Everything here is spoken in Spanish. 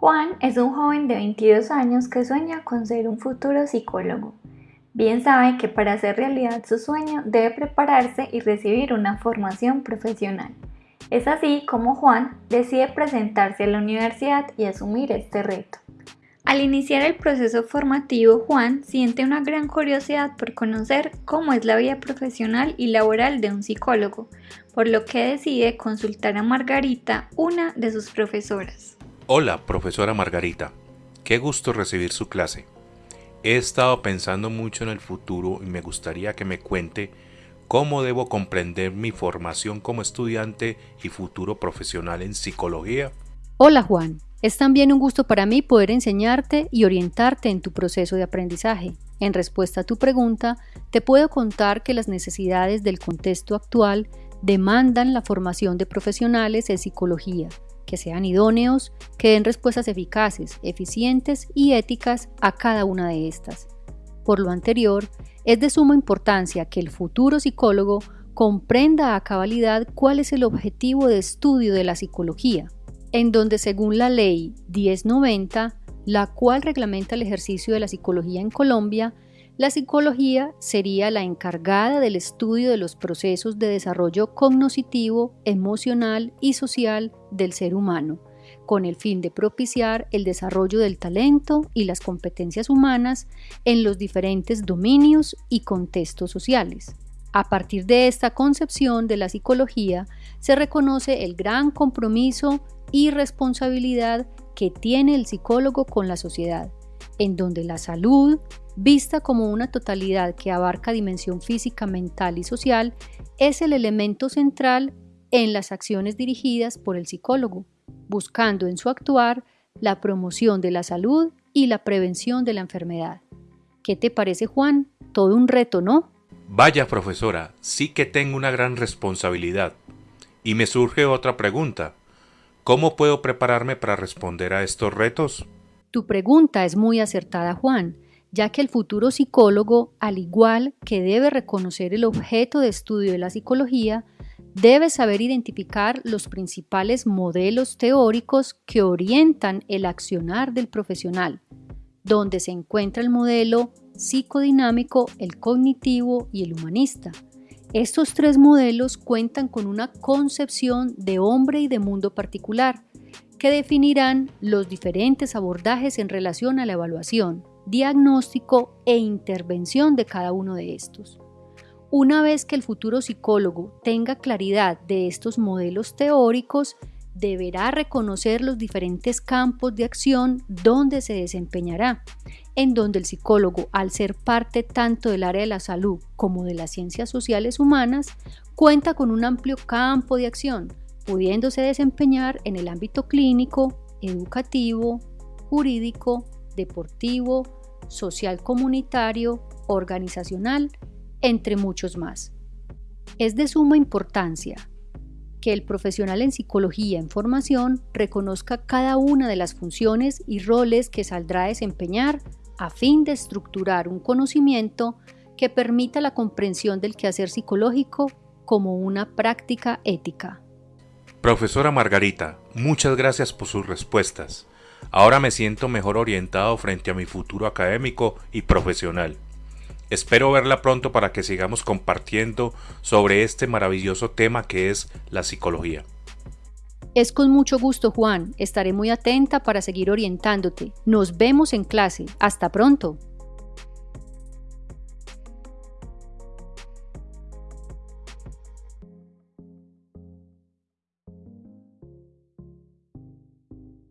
Juan es un joven de 22 años que sueña con ser un futuro psicólogo. Bien sabe que para hacer realidad su sueño debe prepararse y recibir una formación profesional. Es así como Juan decide presentarse a la universidad y asumir este reto. Al iniciar el proceso formativo, Juan siente una gran curiosidad por conocer cómo es la vida profesional y laboral de un psicólogo, por lo que decide consultar a Margarita, una de sus profesoras. Hola, profesora Margarita. Qué gusto recibir su clase. He estado pensando mucho en el futuro y me gustaría que me cuente cómo debo comprender mi formación como estudiante y futuro profesional en psicología. Hola Juan, es también un gusto para mí poder enseñarte y orientarte en tu proceso de aprendizaje. En respuesta a tu pregunta, te puedo contar que las necesidades del contexto actual demandan la formación de profesionales en psicología que sean idóneos, que den respuestas eficaces, eficientes y éticas a cada una de estas. Por lo anterior, es de suma importancia que el futuro psicólogo comprenda a cabalidad cuál es el objetivo de estudio de la psicología, en donde según la ley 1090, la cual reglamenta el ejercicio de la psicología en Colombia, la psicología sería la encargada del estudio de los procesos de desarrollo cognoscitivo, emocional y social del ser humano, con el fin de propiciar el desarrollo del talento y las competencias humanas en los diferentes dominios y contextos sociales. A partir de esta concepción de la psicología se reconoce el gran compromiso y responsabilidad que tiene el psicólogo con la sociedad, en donde la salud, vista como una totalidad que abarca dimensión física, mental y social, es el elemento central en las acciones dirigidas por el psicólogo, buscando en su actuar la promoción de la salud y la prevención de la enfermedad. ¿Qué te parece, Juan? Todo un reto, ¿no? Vaya, profesora, sí que tengo una gran responsabilidad. Y me surge otra pregunta. ¿Cómo puedo prepararme para responder a estos retos? Tu pregunta es muy acertada, Juan ya que el futuro psicólogo, al igual que debe reconocer el objeto de estudio de la psicología, debe saber identificar los principales modelos teóricos que orientan el accionar del profesional, donde se encuentra el modelo psicodinámico, el cognitivo y el humanista. Estos tres modelos cuentan con una concepción de hombre y de mundo particular, que definirán los diferentes abordajes en relación a la evaluación, diagnóstico e intervención de cada uno de estos. Una vez que el futuro psicólogo tenga claridad de estos modelos teóricos, deberá reconocer los diferentes campos de acción donde se desempeñará, en donde el psicólogo, al ser parte tanto del área de la salud como de las ciencias sociales humanas, cuenta con un amplio campo de acción, pudiéndose desempeñar en el ámbito clínico, educativo, jurídico, deportivo, social comunitario, organizacional, entre muchos más. Es de suma importancia que el profesional en psicología en formación reconozca cada una de las funciones y roles que saldrá a desempeñar a fin de estructurar un conocimiento que permita la comprensión del quehacer psicológico como una práctica ética. Profesora Margarita, muchas gracias por sus respuestas. Ahora me siento mejor orientado frente a mi futuro académico y profesional. Espero verla pronto para que sigamos compartiendo sobre este maravilloso tema que es la psicología. Es con mucho gusto, Juan. Estaré muy atenta para seguir orientándote. Nos vemos en clase. Hasta pronto.